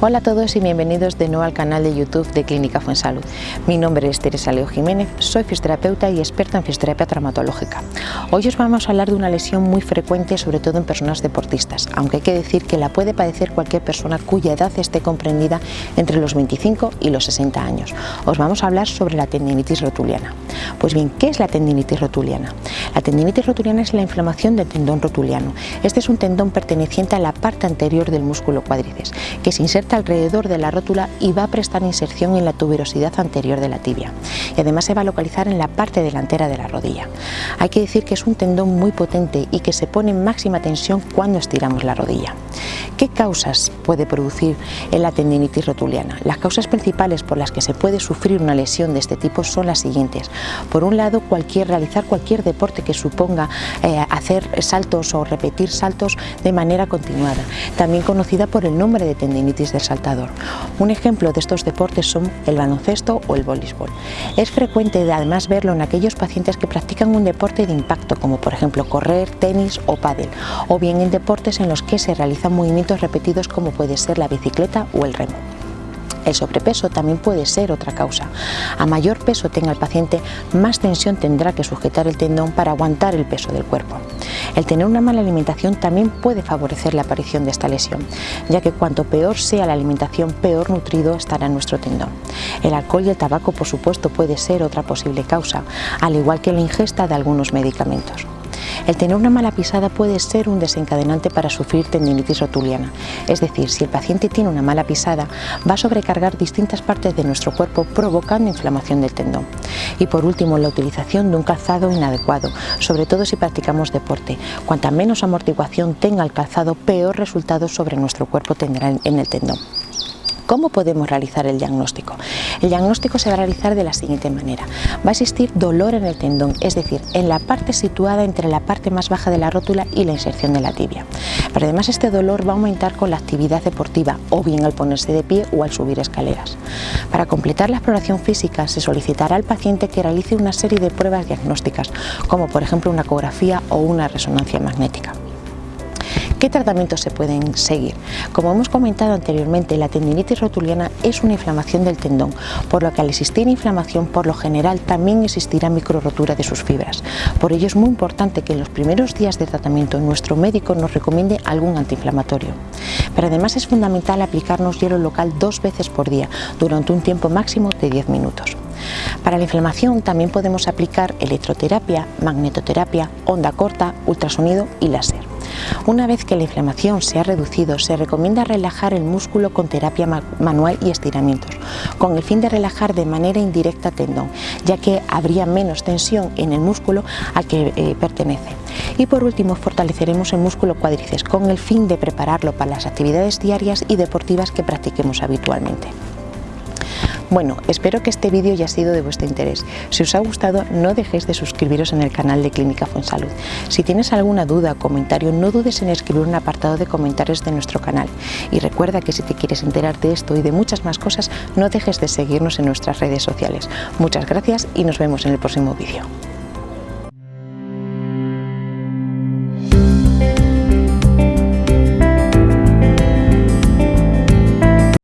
Hola a todos y bienvenidos de nuevo al canal de YouTube de Clínica Fuensalud. Mi nombre es Teresa Leo Jiménez, soy fisioterapeuta y experta en fisioterapia traumatológica. Hoy os vamos a hablar de una lesión muy frecuente, sobre todo en personas deportistas, aunque hay que decir que la puede padecer cualquier persona cuya edad esté comprendida entre los 25 y los 60 años. Os vamos a hablar sobre la tendinitis rotuliana. Pues bien, ¿qué es la tendinitis rotuliana? La tendinitis rotuliana es la inflamación del tendón rotuliano. Este es un tendón perteneciente a la parte anterior del músculo cuádriceps, que se inserta alrededor de la rótula y va a prestar inserción en la tuberosidad anterior de la tibia. Y además se va a localizar en la parte delantera de la rodilla. Hay que decir que es un tendón muy potente y que se pone en máxima tensión cuando estiramos la rodilla. ¿Qué causas puede producir la tendinitis rotuliana? Las causas principales por las que se puede sufrir una lesión de este tipo son las siguientes. Por un lado, cualquier, realizar cualquier deporte que suponga eh, hacer saltos o repetir saltos de manera continuada, también conocida por el nombre de tendinitis saltador. Un ejemplo de estos deportes son el baloncesto o el voleibol. Es frecuente además verlo en aquellos pacientes que practican un deporte de impacto, como por ejemplo correr, tenis o pádel, o bien en deportes en los que se realizan movimientos repetidos como puede ser la bicicleta o el remo. El sobrepeso también puede ser otra causa. A mayor peso tenga el paciente, más tensión tendrá que sujetar el tendón para aguantar el peso del cuerpo. El tener una mala alimentación también puede favorecer la aparición de esta lesión, ya que cuanto peor sea la alimentación, peor nutrido estará nuestro tendón. El alcohol y el tabaco, por supuesto, puede ser otra posible causa, al igual que la ingesta de algunos medicamentos. El tener una mala pisada puede ser un desencadenante para sufrir tendinitis rotuliana, es decir, si el paciente tiene una mala pisada, va a sobrecargar distintas partes de nuestro cuerpo provocando inflamación del tendón. Y por último, la utilización de un calzado inadecuado, sobre todo si practicamos deporte. Cuanta menos amortiguación tenga el calzado, peor resultados sobre nuestro cuerpo tendrá en el tendón. ¿Cómo podemos realizar el diagnóstico? El diagnóstico se va a realizar de la siguiente manera. Va a existir dolor en el tendón, es decir, en la parte situada entre la parte más baja de la rótula y la inserción de la tibia. Pero además este dolor va a aumentar con la actividad deportiva o bien al ponerse de pie o al subir escaleras. Para completar la exploración física se solicitará al paciente que realice una serie de pruebas diagnósticas, como por ejemplo una ecografía o una resonancia magnética. ¿Qué tratamientos se pueden seguir? Como hemos comentado anteriormente, la tendinitis rotuliana es una inflamación del tendón, por lo que al existir inflamación, por lo general también existirá microrotura de sus fibras. Por ello es muy importante que en los primeros días de tratamiento nuestro médico nos recomiende algún antiinflamatorio. Pero además es fundamental aplicarnos hielo local dos veces por día, durante un tiempo máximo de 10 minutos. Para la inflamación también podemos aplicar electroterapia, magnetoterapia, onda corta, ultrasonido y láser. Una vez que la inflamación se ha reducido, se recomienda relajar el músculo con terapia manual y estiramientos, con el fin de relajar de manera indirecta tendón, ya que habría menos tensión en el músculo al que eh, pertenece. Y por último, fortaleceremos el músculo cuádriceps con el fin de prepararlo para las actividades diarias y deportivas que practiquemos habitualmente. Bueno, espero que este vídeo haya sido de vuestro interés. Si os ha gustado, no dejéis de suscribiros en el canal de Clínica Fonsalud. Si tienes alguna duda o comentario, no dudes en escribir un apartado de comentarios de nuestro canal. Y recuerda que si te quieres enterar de esto y de muchas más cosas, no dejes de seguirnos en nuestras redes sociales. Muchas gracias y nos vemos en el próximo vídeo.